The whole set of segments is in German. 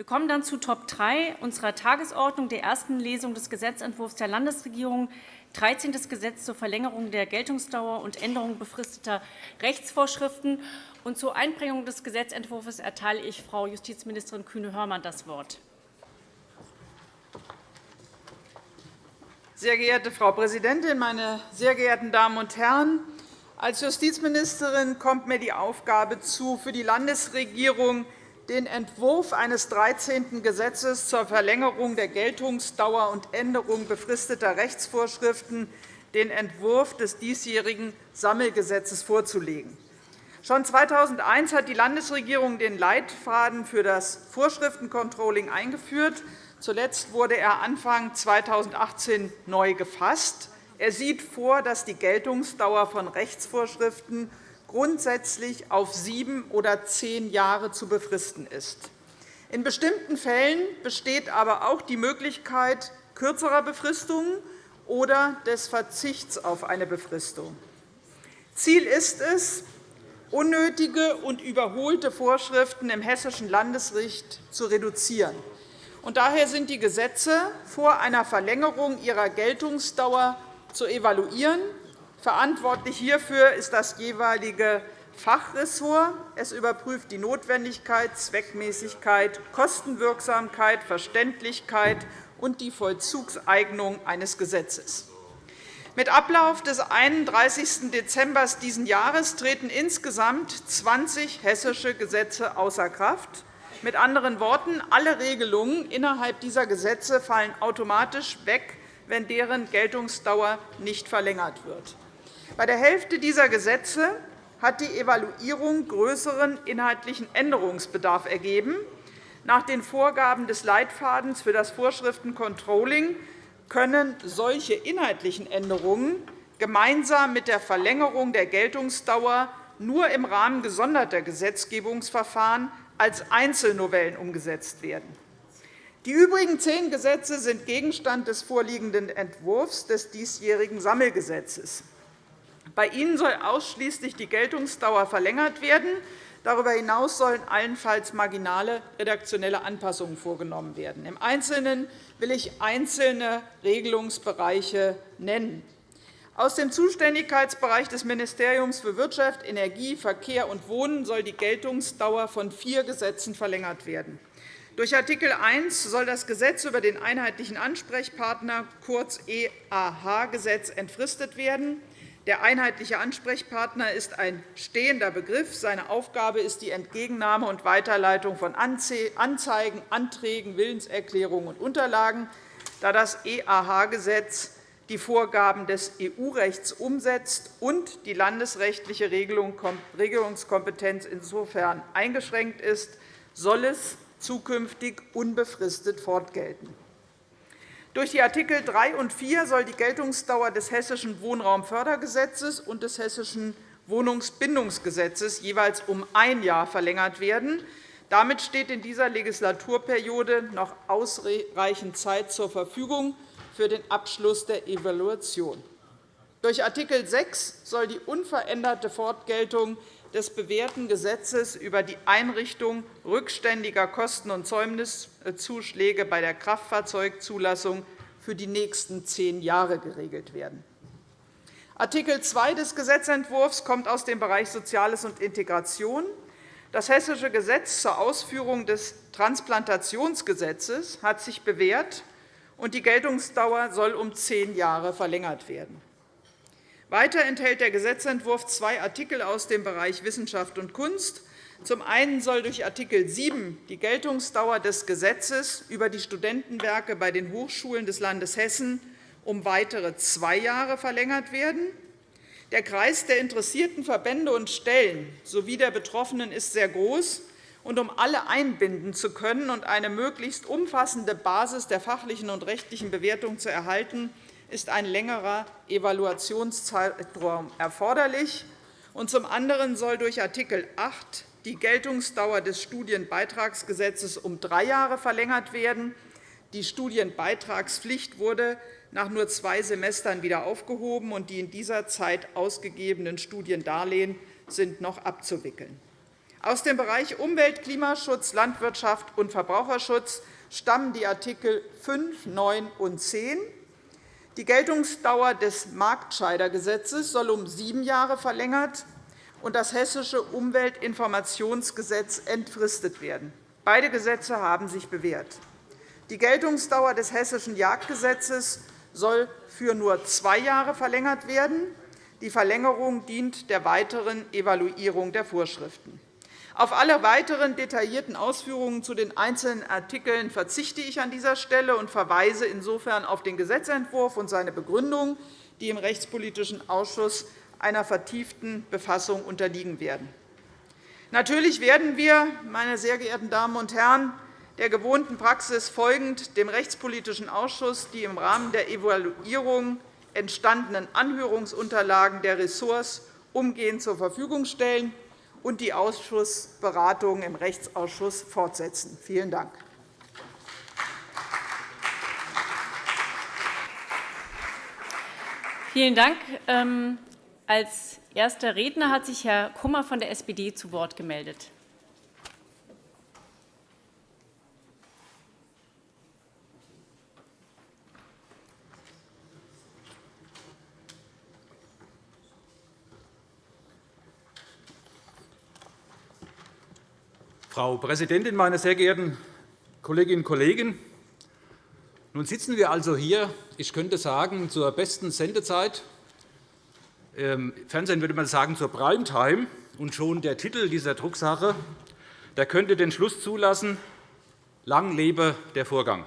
Wir kommen dann zu Top 3 unserer Tagesordnung, der ersten Lesung des Gesetzentwurfs der Landesregierung, 13. Gesetz zur Verlängerung der Geltungsdauer und Änderung befristeter Rechtsvorschriften. Und zur Einbringung des Gesetzentwurfs erteile ich Frau Justizministerin Kühne-Hörmann das Wort. Sehr geehrte Frau Präsidentin, meine sehr geehrten Damen und Herren! Als Justizministerin kommt mir die Aufgabe zu, für die Landesregierung den Entwurf eines 13. Gesetzes zur Verlängerung der Geltungsdauer und Änderung befristeter Rechtsvorschriften, den Entwurf des diesjährigen Sammelgesetzes vorzulegen. Schon 2001 hat die Landesregierung den Leitfaden für das Vorschriftencontrolling eingeführt. Zuletzt wurde er Anfang 2018 neu gefasst. Er sieht vor, dass die Geltungsdauer von Rechtsvorschriften grundsätzlich auf sieben oder zehn Jahre zu befristen ist. In bestimmten Fällen besteht aber auch die Möglichkeit kürzerer Befristungen oder des Verzichts auf eine Befristung. Ziel ist es, unnötige und überholte Vorschriften im hessischen Landesrecht zu reduzieren. daher sind die Gesetze vor einer Verlängerung ihrer Geltungsdauer zu evaluieren Verantwortlich hierfür ist das jeweilige Fachressort. Es überprüft die Notwendigkeit, Zweckmäßigkeit, Kostenwirksamkeit, Verständlichkeit und die Vollzugseignung eines Gesetzes. Mit Ablauf des 31. Dezember dieses Jahres treten insgesamt 20 hessische Gesetze außer Kraft. Mit anderen Worten, alle Regelungen innerhalb dieser Gesetze fallen automatisch weg, wenn deren Geltungsdauer nicht verlängert wird. Bei der Hälfte dieser Gesetze hat die Evaluierung größeren inhaltlichen Änderungsbedarf ergeben. Nach den Vorgaben des Leitfadens für das Vorschriftencontrolling können solche inhaltlichen Änderungen gemeinsam mit der Verlängerung der Geltungsdauer nur im Rahmen gesonderter Gesetzgebungsverfahren als Einzelnovellen umgesetzt werden. Die übrigen zehn Gesetze sind Gegenstand des vorliegenden Entwurfs des diesjährigen Sammelgesetzes. Bei ihnen soll ausschließlich die Geltungsdauer verlängert werden. Darüber hinaus sollen allenfalls marginale redaktionelle Anpassungen vorgenommen werden. Im Einzelnen will ich einzelne Regelungsbereiche nennen. Aus dem Zuständigkeitsbereich des Ministeriums für Wirtschaft, Energie, Verkehr und Wohnen soll die Geltungsdauer von vier Gesetzen verlängert werden. Durch Art. 1 soll das Gesetz über den einheitlichen Ansprechpartner, kurz EAH-Gesetz, entfristet werden. Der einheitliche Ansprechpartner ist ein stehender Begriff. Seine Aufgabe ist die Entgegennahme und Weiterleitung von Anzeigen, Anträgen, Willenserklärungen und Unterlagen. Da das EAH-Gesetz die Vorgaben des EU-Rechts umsetzt und die landesrechtliche Regelungskompetenz insofern eingeschränkt ist, soll es zukünftig unbefristet fortgelten. Durch die Artikel 3 und 4 soll die Geltungsdauer des Hessischen Wohnraumfördergesetzes und des Hessischen Wohnungsbindungsgesetzes jeweils um ein Jahr verlängert werden. Damit steht in dieser Legislaturperiode noch ausreichend Zeit zur Verfügung für den Abschluss der Evaluation. Durch Art. 6 soll die unveränderte Fortgeltung des bewährten Gesetzes über die Einrichtung rückständiger Kosten- und Zäumniszuschläge bei der Kraftfahrzeugzulassung für die nächsten zehn Jahre geregelt werden. Art. 2 des Gesetzentwurfs kommt aus dem Bereich Soziales und Integration. Das Hessische Gesetz zur Ausführung des Transplantationsgesetzes hat sich bewährt, und die Geltungsdauer soll um zehn Jahre verlängert werden. Weiter enthält der Gesetzentwurf zwei Artikel aus dem Bereich Wissenschaft und Kunst. Zum einen soll durch Art. 7 die Geltungsdauer des Gesetzes über die Studentenwerke bei den Hochschulen des Landes Hessen um weitere zwei Jahre verlängert werden. Der Kreis der interessierten Verbände und Stellen sowie der Betroffenen ist sehr groß. Und um alle einbinden zu können und eine möglichst umfassende Basis der fachlichen und rechtlichen Bewertung zu erhalten, ist ein längerer Evaluationszeitraum erforderlich. zum anderen soll durch Art. 8 die Geltungsdauer des Studienbeitragsgesetzes um drei Jahre verlängert werden. Die Studienbeitragspflicht wurde nach nur zwei Semestern wieder aufgehoben, und die in dieser Zeit ausgegebenen Studiendarlehen sind noch abzuwickeln. Aus dem Bereich Umwelt, Klimaschutz, Landwirtschaft und Verbraucherschutz stammen die Artikel 5, 9 und 10. Die Geltungsdauer des Marktscheidergesetzes soll um sieben Jahre verlängert und das Hessische Umweltinformationsgesetz entfristet werden. Beide Gesetze haben sich bewährt. Die Geltungsdauer des Hessischen Jagdgesetzes soll für nur zwei Jahre verlängert werden. Die Verlängerung dient der weiteren Evaluierung der Vorschriften. Auf alle weiteren detaillierten Ausführungen zu den einzelnen Artikeln verzichte ich an dieser Stelle und verweise insofern auf den Gesetzentwurf und seine Begründung, die im Rechtspolitischen Ausschuss einer vertieften Befassung unterliegen werden. Natürlich werden wir, meine sehr geehrten Damen und Herren, der gewohnten Praxis folgend dem Rechtspolitischen Ausschuss die im Rahmen der Evaluierung entstandenen Anhörungsunterlagen der Ressorts umgehend zur Verfügung stellen und die Ausschussberatungen im Rechtsausschuss fortsetzen. Vielen Dank. Vielen Dank. Ähm, als erster Redner hat sich Herr Kummer von der SPD zu Wort gemeldet. Frau Präsidentin, meine sehr geehrten Kolleginnen und Kollegen! Nun sitzen wir also hier, ich könnte sagen, zur besten Sendezeit. Im Fernsehen würde man sagen, zur Primetime. Und schon der Titel dieser Drucksache der könnte den Schluss zulassen, lang lebe der Vorgang.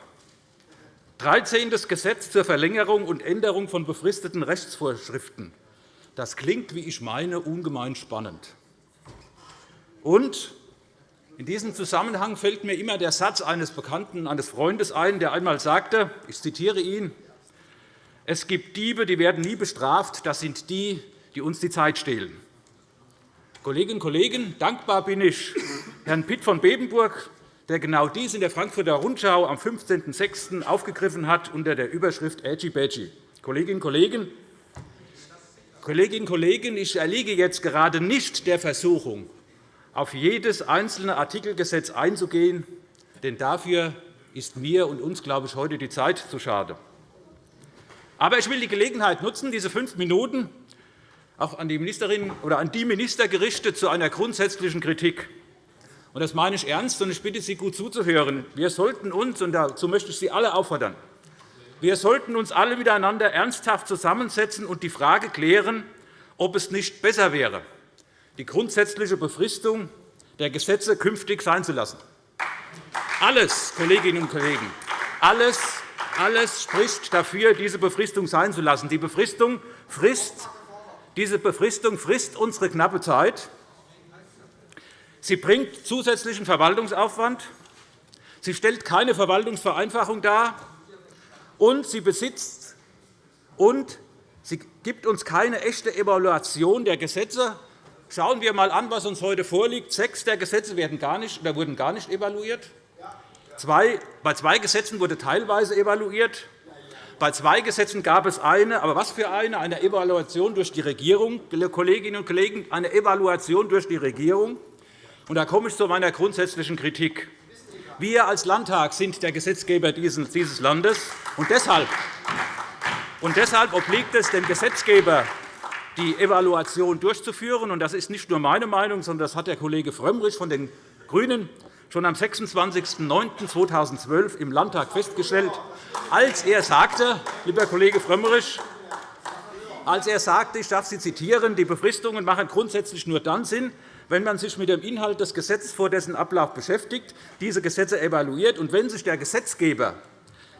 13. Gesetz zur Verlängerung und Änderung von befristeten Rechtsvorschriften. Das klingt, wie ich meine, ungemein spannend. Und in diesem Zusammenhang fällt mir immer der Satz eines Bekannten, eines Freundes ein, der einmal sagte, ich zitiere ihn, es gibt Diebe, die werden nie bestraft, das sind die, die uns die Zeit stehlen. Kolleginnen und Kollegen, dankbar bin ich Herrn Pitt von Bebenburg, der genau dies in der Frankfurter Rundschau am 15.06. aufgegriffen hat unter der Überschrift Edgy Badgy. Kolleginnen und Kollegen, Kolleginnen und Kollegen, ich erliege jetzt gerade nicht der Versuchung, auf jedes einzelne Artikelgesetz einzugehen, denn dafür ist mir und uns, glaube ich, heute die Zeit zu schade. Aber ich will die Gelegenheit nutzen, diese fünf Minuten auch an die Ministerin oder an die Minister gerichtet zu einer grundsätzlichen Kritik. Das meine ich ernst, und ich bitte Sie, gut zuzuhören. Wir sollten uns, und dazu möchte ich Sie alle auffordern, wir sollten uns alle miteinander ernsthaft zusammensetzen und die Frage klären, ob es nicht besser wäre, die grundsätzliche Befristung der Gesetze künftig sein zu lassen. Alles, Kolleginnen und Kollegen, alles, alles spricht dafür, diese Befristung sein zu lassen. Die Befristung frisst, diese Befristung frisst unsere knappe Zeit. Sie bringt zusätzlichen Verwaltungsaufwand. Sie stellt keine Verwaltungsvereinfachung dar. Und sie besitzt und sie gibt uns keine echte Evaluation der Gesetze, Schauen wir einmal an, was uns heute vorliegt. Sechs der Gesetze werden gar nicht, oder wurden gar nicht evaluiert. Zwei, bei zwei Gesetzen wurde teilweise evaluiert. Bei zwei Gesetzen gab es eine, aber was für eine? Eine Evaluation durch die Regierung, Kolleginnen und Kollegen, eine Evaluation durch die Regierung. Und da komme ich zu meiner grundsätzlichen Kritik. Wir als Landtag sind der Gesetzgeber dieses Landes. Und deshalb, und deshalb obliegt es dem Gesetzgeber, die Evaluation durchzuführen. Das ist nicht nur meine Meinung, sondern das hat der Kollege Frömmrich von den GRÜNEN schon am 26.09.2012 im Landtag festgestellt, als er sagte, lieber Kollege Frömmrich, als er sagte, ich darf Sie zitieren, die Befristungen machen grundsätzlich nur dann Sinn, wenn man sich mit dem Inhalt des Gesetzes vor dessen Ablauf beschäftigt, diese Gesetze evaluiert und wenn sich der Gesetzgeber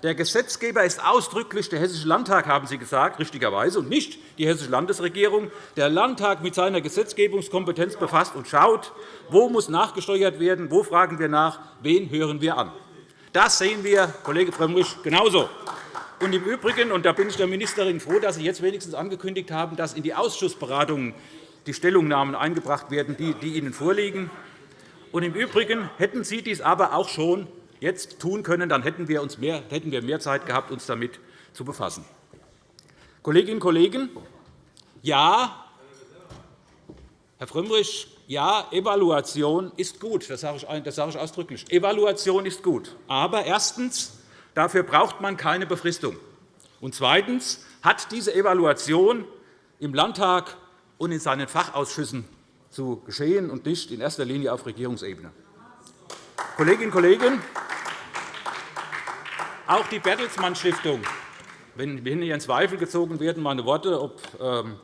der Gesetzgeber ist ausdrücklich der Hessische Landtag, haben Sie gesagt, richtigerweise, und nicht die Hessische Landesregierung. Der Landtag mit seiner Gesetzgebungskompetenz befasst und schaut, wo muss nachgesteuert werden, wo fragen wir nach, wen hören wir an. Das sehen wir, Kollege Frömmrich, genauso. Und Im Übrigen, und da bin ich der Ministerin froh, dass Sie jetzt wenigstens angekündigt haben, dass in die Ausschussberatungen die Stellungnahmen eingebracht werden, die Ihnen vorliegen. Und Im Übrigen hätten Sie dies aber auch schon jetzt tun können, dann hätten wir, uns mehr, hätten wir mehr Zeit gehabt, uns damit zu befassen. Kolleginnen und Kollegen, ja, Herr Frömmrich, ja, Evaluation ist gut. Das sage ich, ausdrücklich. Evaluation ist gut. Aber erstens, dafür braucht man keine Befristung. Und zweitens hat diese Evaluation im Landtag und in seinen Fachausschüssen zu geschehen und nicht in erster Linie auf Regierungsebene. Kolleginnen und Kollegen, auch die Bertelsmann Stiftung, wenn hier in Zweifel gezogen werden, meine Worte, ob ähm,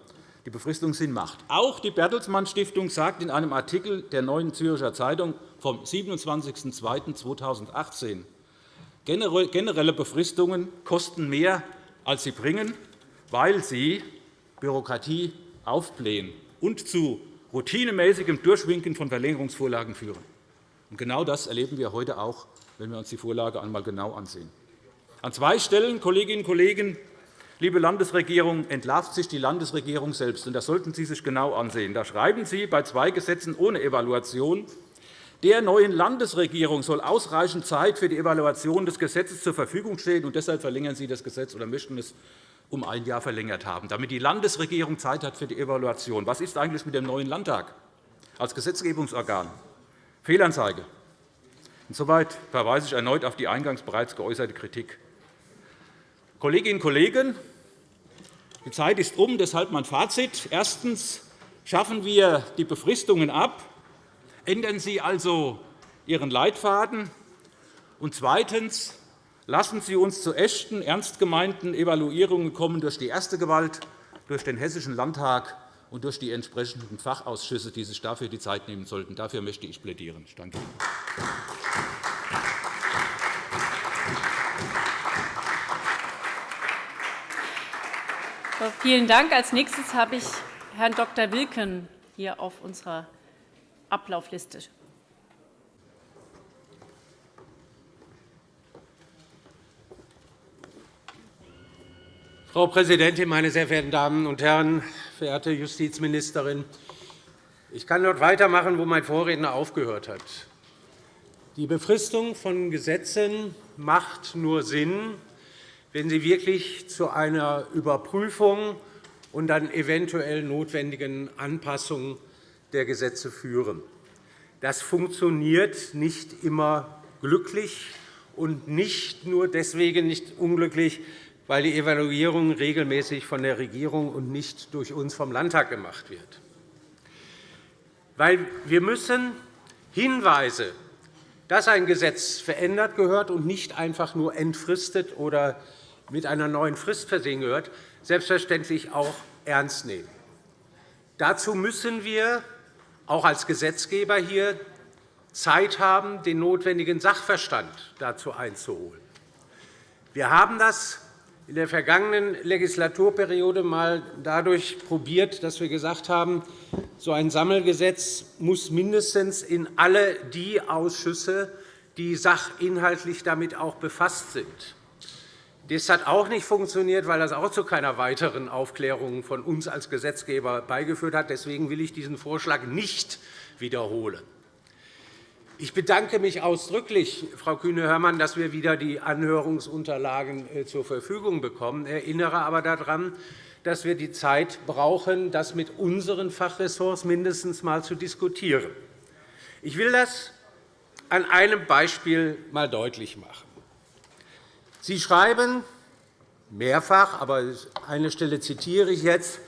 die Befristung Sinn macht. Auch die Bertelsmann Stiftung sagt in einem Artikel der Neuen Zürcher Zeitung vom 27.02.2018, generelle Befristungen kosten mehr, als sie bringen, weil sie Bürokratie aufblähen und zu routinemäßigem Durchwinken von Verlängerungsvorlagen führen. Genau das erleben wir heute auch, wenn wir uns die Vorlage einmal genau ansehen. An zwei Stellen, Kolleginnen und Kollegen, liebe Landesregierung, entlarvt sich die Landesregierung selbst. Das sollten Sie sich genau ansehen. Da schreiben Sie bei zwei Gesetzen ohne Evaluation, der neuen Landesregierung soll ausreichend Zeit für die Evaluation des Gesetzes zur Verfügung stehen. Und deshalb verlängern Sie das Gesetz oder möchten es um ein Jahr verlängert haben, damit die Landesregierung Zeit hat für die Evaluation. Was ist eigentlich mit dem neuen Landtag als Gesetzgebungsorgan? Fehlanzeige. Insoweit verweise ich erneut auf die eingangs bereits geäußerte Kritik. Kolleginnen und Kollegen, die Zeit ist um, deshalb mein Fazit. Erstens schaffen wir die Befristungen ab. Ändern Sie also Ihren Leitfaden. Und zweitens Lassen Sie uns zu echten, ernst gemeinten Evaluierungen kommen durch die erste Gewalt, durch den Hessischen Landtag und durch die entsprechenden Fachausschüsse, die sich dafür die Zeit nehmen sollten. Dafür möchte ich plädieren. Ich danke Ihnen. Vielen Dank. Als nächstes habe ich Herrn Dr. Wilken hier auf unserer Ablaufliste. Frau Präsidentin, meine sehr verehrten Damen und Herren, verehrte Justizministerin! Ich kann dort weitermachen, wo mein Vorredner aufgehört hat. Die Befristung von Gesetzen macht nur Sinn, wenn sie wirklich zu einer Überprüfung und dann eventuell notwendigen Anpassung der Gesetze führen. Das funktioniert nicht immer glücklich und nicht nur deswegen nicht unglücklich, weil die Evaluierung regelmäßig von der Regierung und nicht durch uns vom Landtag gemacht wird. Weil wir müssen Hinweise, dass ein Gesetz verändert gehört und nicht einfach nur entfristet oder mit einer neuen Frist versehen gehört, selbstverständlich auch ernst nehmen. Dazu müssen wir auch als Gesetzgeber hier Zeit haben, den notwendigen Sachverstand dazu einzuholen. Wir haben das in der vergangenen Legislaturperiode einmal dadurch probiert, dass wir gesagt haben, so ein Sammelgesetz muss mindestens in alle die Ausschüsse, die sachinhaltlich damit auch befasst sind. Das hat auch nicht funktioniert, weil das auch zu keiner weiteren Aufklärung von uns als Gesetzgeber beigeführt hat. Deswegen will ich diesen Vorschlag nicht wiederholen. Ich bedanke mich ausdrücklich, Frau Kühne-Hörmann, dass wir wieder die Anhörungsunterlagen äh, zur Verfügung bekommen. Ich erinnere aber daran, dass wir die Zeit brauchen, das mit unseren Fachressorts mindestens einmal zu diskutieren. Ich will das an einem Beispiel einmal deutlich machen. Sie schreiben mehrfach, aber eine Stelle zitiere ich jetzt,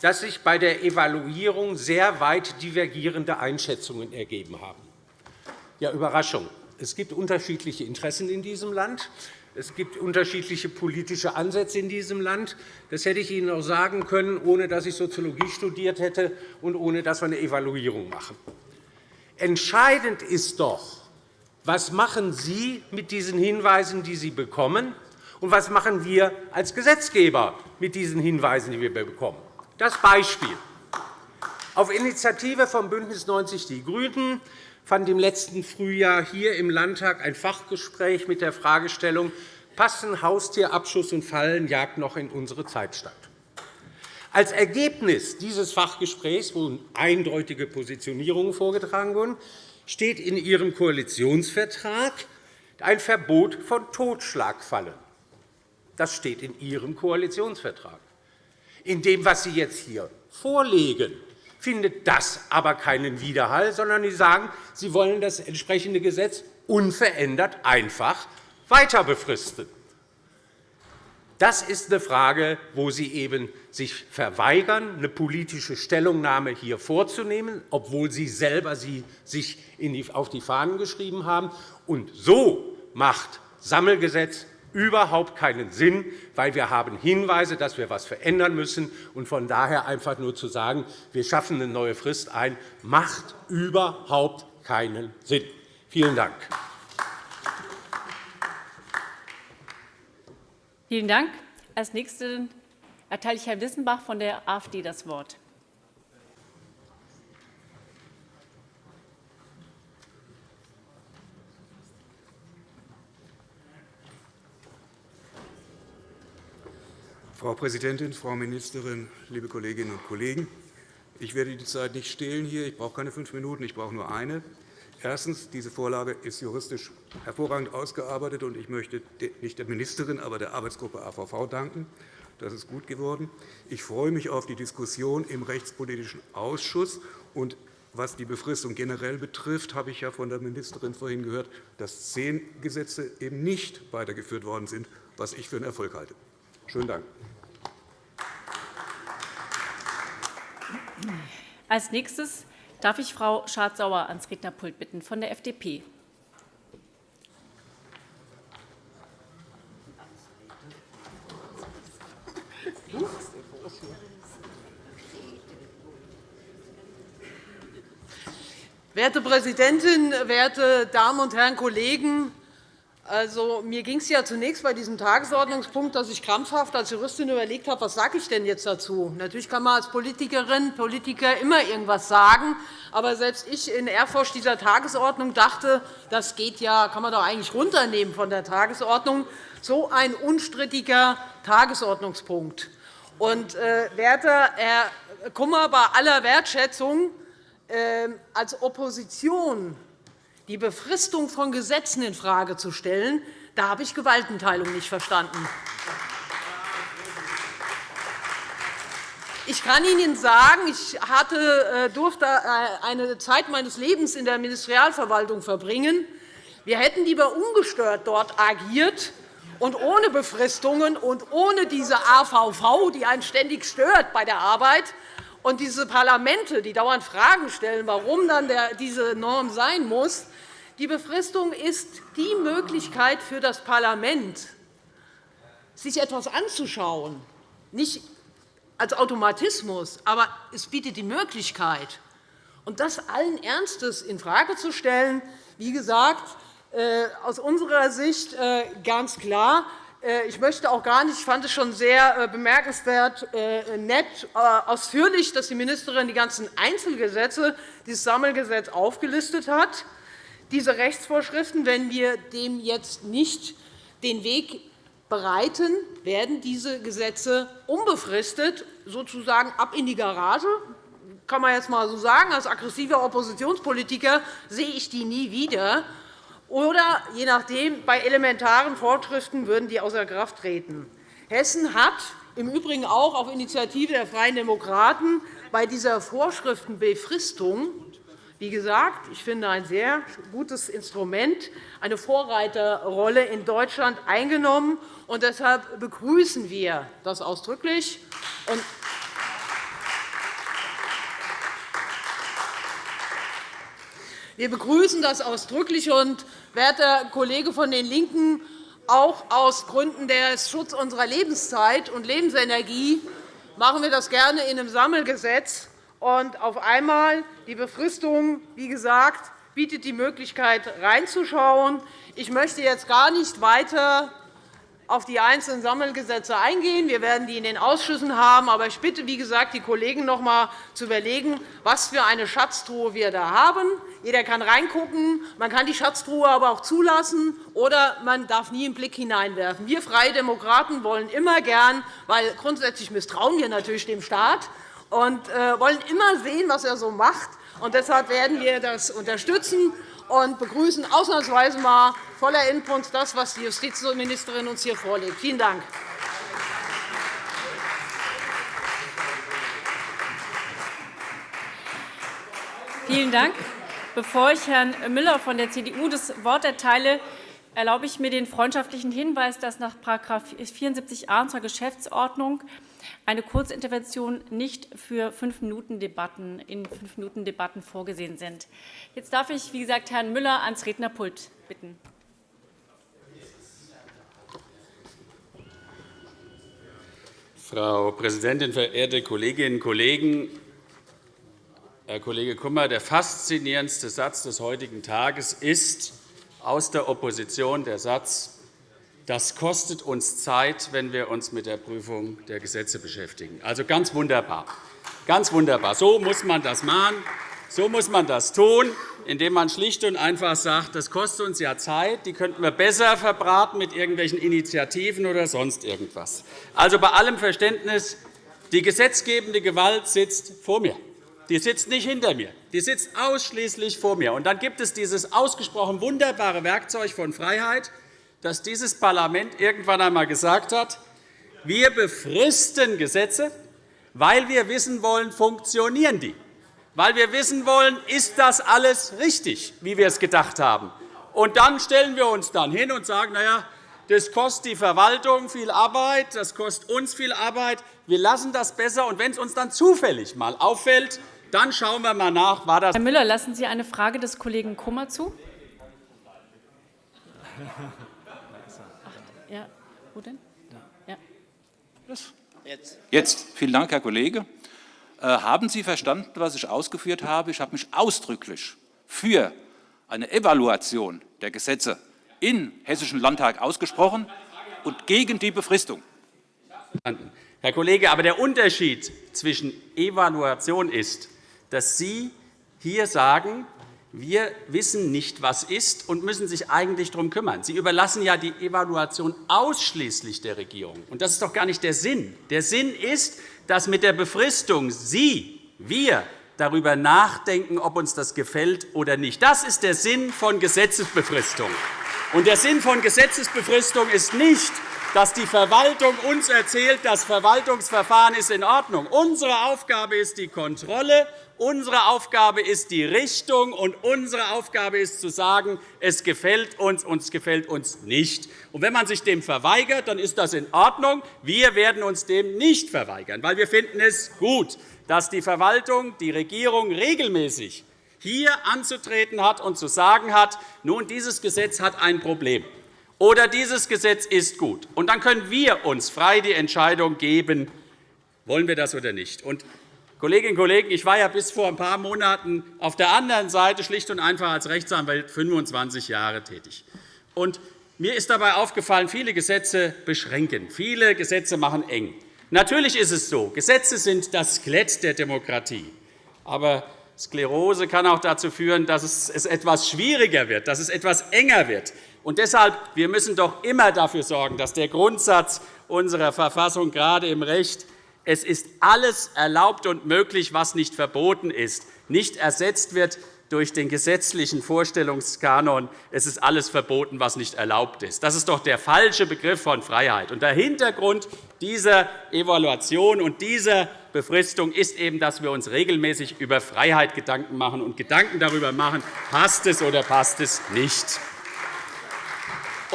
dass sich bei der Evaluierung sehr weit divergierende Einschätzungen ergeben haben. Ja, Überraschung. Es gibt unterschiedliche Interessen in diesem Land. Es gibt unterschiedliche politische Ansätze in diesem Land. Das hätte ich Ihnen auch sagen können, ohne dass ich Soziologie studiert hätte und ohne dass wir eine Evaluierung machen. Entscheidend ist doch, was machen Sie mit diesen Hinweisen, die Sie bekommen, und was machen wir als Gesetzgeber mit diesen Hinweisen, die wir bekommen. Das Beispiel. Auf Initiative von BÜNDNIS 90 die GRÜNEN fand im letzten Frühjahr hier im Landtag ein Fachgespräch mit der Fragestellung Passen Haustierabschuss und Fallenjagd noch in unsere Zeit statt? Als Ergebnis dieses Fachgesprächs, wo eindeutige Positionierungen vorgetragen wurden, steht in Ihrem Koalitionsvertrag ein Verbot von Totschlagfallen. Das steht in Ihrem Koalitionsvertrag. In dem, was Sie jetzt hier vorlegen, findet das aber keinen Widerhall, sondern Sie sagen, Sie wollen das entsprechende Gesetz unverändert einfach weiter befristen. Das ist eine Frage, wo Sie eben sich verweigern, eine politische Stellungnahme hier vorzunehmen, obwohl Sie selber sie sich auf die Fahnen geschrieben haben. Und so macht Sammelgesetz überhaupt keinen Sinn, weil wir haben Hinweise, dass wir etwas verändern müssen. Und von daher einfach nur zu sagen, wir schaffen eine neue Frist ein, macht überhaupt keinen Sinn. Vielen Dank. Vielen Dank. Als Nächsten erteile ich Herrn Wissenbach von der AfD das Wort. Frau Präsidentin, Frau Ministerin, liebe Kolleginnen und Kollegen! Ich werde die Zeit nicht stehlen hier. Ich brauche keine fünf Minuten, ich brauche nur eine. Erstens. Diese Vorlage ist juristisch hervorragend ausgearbeitet, und ich möchte nicht der Ministerin, aber der Arbeitsgruppe AVV danken. Das ist gut geworden. Ich freue mich auf die Diskussion im Rechtspolitischen Ausschuss. Und was die Befristung generell betrifft, habe ich ja von der Ministerin vorhin gehört, dass zehn Gesetze eben nicht weitergeführt worden sind, was ich für einen Erfolg halte. Schönen Dank. Als nächstes Darf ich Frau Schardt-Sauer ans Rednerpult bitten von der FDP? Werte Präsidentin, werte Damen und Herren Kollegen! Also, mir ging es ja zunächst bei diesem Tagesordnungspunkt, dass ich krampfhaft als Juristin überlegt habe, was sage ich denn jetzt dazu. Natürlich kann man als Politikerin, Politiker immer irgendwas sagen, aber selbst ich in Ehrfurcht dieser Tagesordnung dachte, das geht ja, kann man doch eigentlich runternehmen von der Tagesordnung. So ein unstrittiger Tagesordnungspunkt. Und, äh, werter Herr Kummer, bei aller Wertschätzung äh, als Opposition die Befristung von Gesetzen infrage zu stellen, da habe ich Gewaltenteilung nicht verstanden. Ich kann Ihnen sagen, ich hatte, äh, durfte äh, eine Zeit meines Lebens in der Ministerialverwaltung verbringen. Wir hätten lieber ungestört dort agiert und ohne Befristungen und ohne diese AVV, die einen ständig stört bei der Arbeit, und diese Parlamente, die dauernd Fragen stellen, warum dann diese Norm sein muss, die Befristung ist die Möglichkeit für das Parlament, sich etwas anzuschauen, nicht als Automatismus, aber es bietet die Möglichkeit, und das allen Ernstes infrage zu stellen. Wie gesagt, äh, aus unserer Sicht äh, ganz klar. Äh, ich möchte auch gar nicht, ich fand es schon sehr bemerkenswert, nett, ausführlich, dass die Ministerin die ganzen Einzelgesetze, dieses Sammelgesetz aufgelistet hat diese Rechtsvorschriften, wenn wir dem jetzt nicht den Weg bereiten, werden diese Gesetze unbefristet sozusagen ab in die Garage. Kann man jetzt einmal so sagen. Als aggressiver Oppositionspolitiker sehe ich die nie wieder. Oder, je nachdem, bei elementaren Vorschriften würden die außer Kraft treten. Hessen hat im Übrigen auch auf Initiative der Freien Demokraten bei dieser Vorschriftenbefristung wie gesagt, ich finde ein sehr gutes Instrument, eine Vorreiterrolle in Deutschland eingenommen. Und deshalb begrüßen wir das ausdrücklich. Wir begrüßen das ausdrücklich. Und, werter Kollege von den LINKEN, auch aus Gründen des Schutzes unserer Lebenszeit und Lebensenergie machen wir das gerne in einem Sammelgesetz. Und auf einmal die Befristung, wie gesagt, bietet die Möglichkeit, reinzuschauen. Ich möchte jetzt gar nicht weiter auf die einzelnen Sammelgesetze eingehen. Wir werden die in den Ausschüssen haben. Aber ich bitte, wie gesagt, die Kollegen noch einmal zu überlegen, was für eine Schatztruhe wir da haben. Jeder kann reingucken. Man kann die Schatztruhe aber auch zulassen, oder man darf nie einen Blick hineinwerfen. Wir Freie Demokraten wollen immer gern, weil grundsätzlich misstrauen wir natürlich dem Staat, und äh, wollen immer sehen, was er so macht. Und deshalb werden wir das unterstützen und begrüßen ausnahmsweise mal voller Input das, was die Justizministerin uns hier vorlegt. Vielen Dank. Vielen Dank. Bevor ich Herrn Müller von der CDU das Wort erteile, erlaube ich mir den freundschaftlichen Hinweis, dass nach § 74a unserer Geschäftsordnung eine Kurzintervention nicht für fünf Minuten Debatten in fünf Minuten Debatten vorgesehen sind. Jetzt darf ich, wie gesagt, Herrn Müller ans Rednerpult bitten. Frau Präsidentin, verehrte Kolleginnen und Kollegen! Herr Kollege Kummer, der faszinierendste Satz des heutigen Tages ist aus der Opposition der Satz, das kostet uns Zeit, wenn wir uns mit der Prüfung der Gesetze beschäftigen. Also ganz wunderbar. Ganz wunderbar. So muss man das machen. So muss man das tun, indem man schlicht und einfach sagt, das kostet uns ja Zeit, die könnten wir besser verbraten mit irgendwelchen Initiativen oder sonst irgendwas. Also bei allem Verständnis, die gesetzgebende Gewalt sitzt vor mir. Die sitzt nicht hinter mir, die sitzt ausschließlich vor mir. Und dann gibt es dieses ausgesprochen wunderbare Werkzeug von Freiheit, dass dieses Parlament irgendwann einmal gesagt hat, wir befristen Gesetze, weil wir wissen wollen, funktionieren die, weil wir wissen wollen, ist das alles richtig, wie wir es gedacht haben. Und dann stellen wir uns dann hin und sagen, na ja, das kostet die Verwaltung viel Arbeit, das kostet uns viel Arbeit. Wir lassen das besser. Und wenn es uns dann zufällig einmal auffällt, dann schauen wir einmal nach, war das Herr Müller, lassen Sie eine Frage des Kollegen Kummer zu? Ja, wo denn? Ja. Jetzt. Jetzt. Vielen Dank, Herr Kollege. Äh, haben Sie verstanden, was ich ausgeführt habe? Ich habe mich ausdrücklich für eine Evaluation der Gesetze im Hessischen Landtag ausgesprochen und gegen die Befristung. Herr Kollege, aber der Unterschied zwischen Evaluation ist, dass Sie hier sagen, wir wissen nicht, was ist, und müssen sich eigentlich darum kümmern. Sie überlassen ja die Evaluation ausschließlich der Regierung. Und das ist doch gar nicht der Sinn. Der Sinn ist, dass mit der Befristung Sie, wir darüber nachdenken, ob uns das gefällt oder nicht. Das ist der Sinn von Gesetzesbefristung. Und der Sinn von Gesetzesbefristung ist nicht, dass die Verwaltung uns erzählt, das Verwaltungsverfahren ist in Ordnung. Unsere Aufgabe ist die Kontrolle Unsere Aufgabe ist die Richtung, und unsere Aufgabe ist zu sagen, es gefällt uns und es gefällt uns nicht. Und wenn man sich dem verweigert, dann ist das in Ordnung. Wir werden uns dem nicht verweigern, weil wir finden es gut, dass die Verwaltung, die Regierung regelmäßig hier anzutreten hat und zu sagen hat, nun, dieses Gesetz hat ein Problem oder dieses Gesetz ist gut. Und dann können wir uns frei die Entscheidung geben, wollen wir das oder nicht. Und Kolleginnen und Kollegen, ich war ja bis vor ein paar Monaten auf der anderen Seite schlicht und einfach als Rechtsanwalt 25 Jahre tätig. Und mir ist dabei aufgefallen, viele Gesetze beschränken, viele Gesetze machen eng. Natürlich ist es so, Gesetze sind das Skelett der Demokratie. Aber Sklerose kann auch dazu führen, dass es etwas schwieriger wird, dass es etwas enger wird. Und deshalb wir müssen doch immer dafür sorgen, dass der Grundsatz unserer Verfassung gerade im Recht es ist alles erlaubt und möglich, was nicht verboten ist, nicht ersetzt wird durch den gesetzlichen Vorstellungskanon, es ist alles verboten, was nicht erlaubt ist. Das ist doch der falsche Begriff von Freiheit. Und der Hintergrund dieser Evaluation und dieser Befristung ist eben, dass wir uns regelmäßig über Freiheit Gedanken machen und Gedanken darüber machen, passt es oder passt es nicht.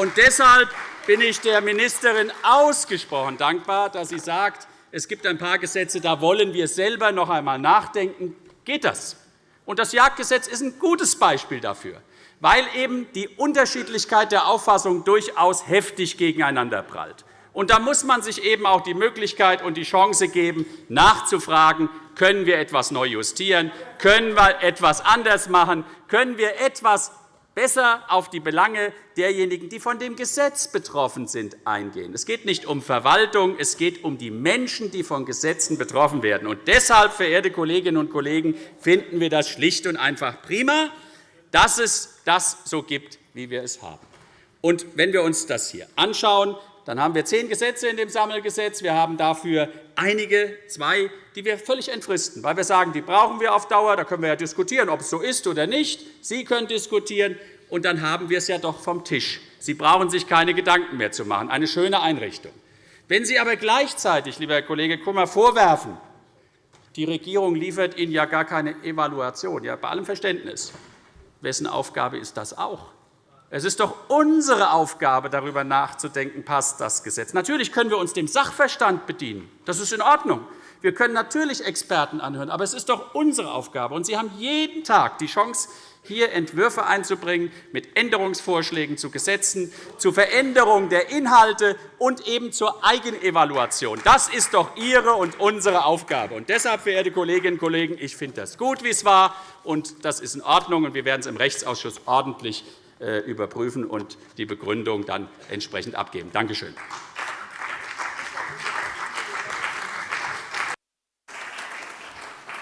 Und deshalb bin ich der Ministerin ausgesprochen dankbar, dass sie sagt, es gibt ein paar Gesetze, da wollen wir selber noch einmal nachdenken. Geht das? Und das Jagdgesetz ist ein gutes Beispiel dafür, weil eben die Unterschiedlichkeit der Auffassung durchaus heftig gegeneinander prallt. Und da muss man sich eben auch die Möglichkeit und die Chance geben, nachzufragen, können wir etwas neu justieren, können wir etwas anders machen, können wir etwas besser auf die Belange derjenigen, die von dem Gesetz betroffen sind, eingehen. Es geht nicht um Verwaltung, es geht um die Menschen, die von Gesetzen betroffen werden. Und deshalb, verehrte Kolleginnen und Kollegen, finden wir das schlicht und einfach prima, dass es das so gibt, wie wir es haben. Und wenn wir uns das hier anschauen, dann haben wir zehn Gesetze in dem Sammelgesetz. Wir haben dafür einige, zwei, die wir völlig entfristen, weil wir sagen, die brauchen wir auf Dauer. Da können wir ja diskutieren, ob es so ist oder nicht. Sie können diskutieren, und dann haben wir es ja doch vom Tisch. Sie brauchen sich keine Gedanken mehr zu machen. Eine schöne Einrichtung. Wenn Sie aber gleichzeitig, lieber Herr Kollege Kummer, vorwerfen, Die Regierung liefert Ihnen ja gar keine Evaluation. Ja, bei allem Verständnis. Wessen Aufgabe ist das auch? Es ist doch unsere Aufgabe, darüber nachzudenken, passt das Gesetz. Natürlich können wir uns dem Sachverstand bedienen. Das ist in Ordnung. Wir können natürlich Experten anhören, aber es ist doch unsere Aufgabe. Und Sie haben jeden Tag die Chance, hier Entwürfe einzubringen mit Änderungsvorschlägen zu Gesetzen, zur Veränderung der Inhalte und eben zur Eigenevaluation. Das ist doch Ihre und unsere Aufgabe. Und deshalb, verehrte Kolleginnen und Kollegen, ich finde das gut, wie es war, und das ist in Ordnung. Und wir werden es im Rechtsausschuss ordentlich überprüfen und die Begründung dann entsprechend abgeben. Danke schön.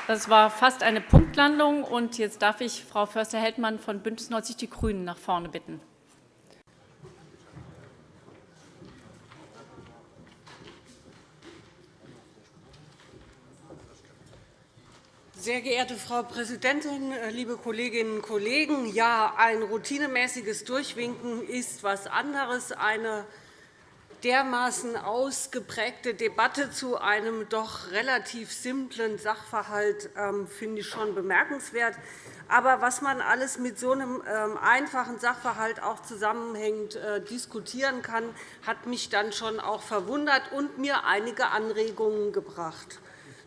Das war fast eine Punktlandung. Und jetzt darf ich Frau Förster-Heldmann von BÜNDNIS 90 die GRÜNEN nach vorne bitten. Sehr geehrte Frau Präsidentin, liebe Kolleginnen und Kollegen! Ja, ein routinemäßiges Durchwinken ist etwas anderes. Eine dermaßen ausgeprägte Debatte zu einem doch relativ simplen Sachverhalt ähm, finde ich schon bemerkenswert. Aber was man alles mit so einem ähm, einfachen Sachverhalt auch zusammenhängend äh, diskutieren kann, hat mich dann schon auch verwundert und mir einige Anregungen gebracht.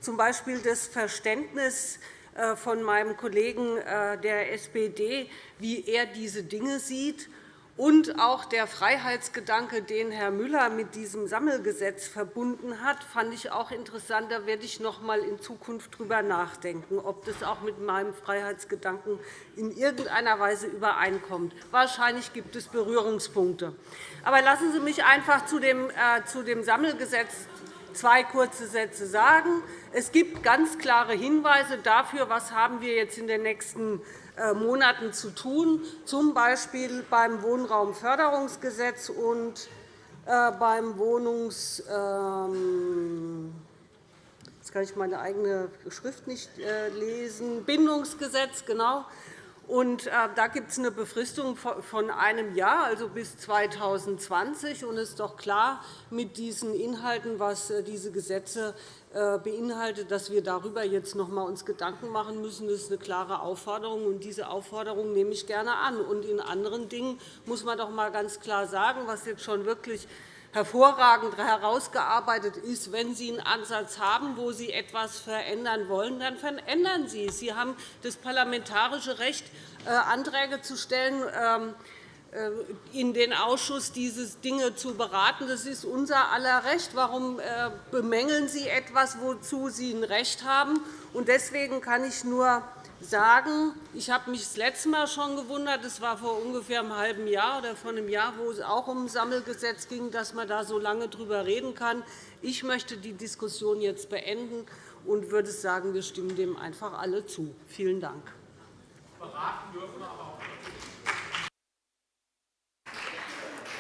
Z. B. das Verständnis äh, von meinem Kollegen äh, der SPD, wie er diese Dinge sieht und auch der Freiheitsgedanke, den Herr Müller mit diesem Sammelgesetz verbunden hat, fand ich auch interessant. Da werde ich noch einmal in Zukunft darüber nachdenken, ob das auch mit meinem Freiheitsgedanken in irgendeiner Weise übereinkommt. Wahrscheinlich gibt es Berührungspunkte. Aber lassen Sie mich einfach zu dem äh, Sammelgesetz zwei kurze Sätze sagen. Es gibt ganz klare Hinweise dafür, was haben wir jetzt in den nächsten äh, Monaten zu tun, z. B. beim Wohnraumförderungsgesetz und äh, beim Wohnungs ähm, Jetzt kann ich meine eigene Schrift nicht äh, lesen. Bindungsgesetz, genau. Und da gibt es eine Befristung von einem Jahr, also bis 2020. Und es ist doch klar, mit diesen Inhalten, was diese Gesetze äh, beinhaltet, dass wir darüber jetzt noch einmal uns Gedanken machen müssen. Das ist eine klare Aufforderung, und diese Aufforderung nehme ich gerne an. Und in anderen Dingen muss man doch einmal ganz klar sagen, was jetzt schon wirklich hervorragend herausgearbeitet ist. Wenn Sie einen Ansatz haben, wo Sie etwas verändern wollen, dann verändern Sie es. Sie haben das parlamentarische Recht, äh, Anträge zu stellen ähm, äh, in den Ausschuss diese Dinge zu beraten. Das ist unser aller Recht. Warum äh, bemängeln Sie etwas, wozu Sie ein Recht haben? Deswegen kann ich nur sagen, ich habe mich das letzte Mal schon gewundert, das war vor ungefähr einem halben Jahr oder vor einem Jahr, wo es auch um ein Sammelgesetz ging, dass man da so lange darüber reden kann. Ich möchte die Diskussion jetzt beenden und würde sagen, wir stimmen dem einfach alle zu. Vielen Dank.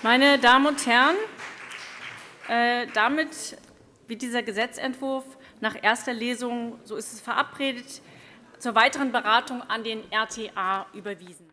Meine Damen und Herren, äh, damit wird dieser Gesetzentwurf nach erster Lesung, so ist es verabredet, zur weiteren Beratung an den RTA überwiesen.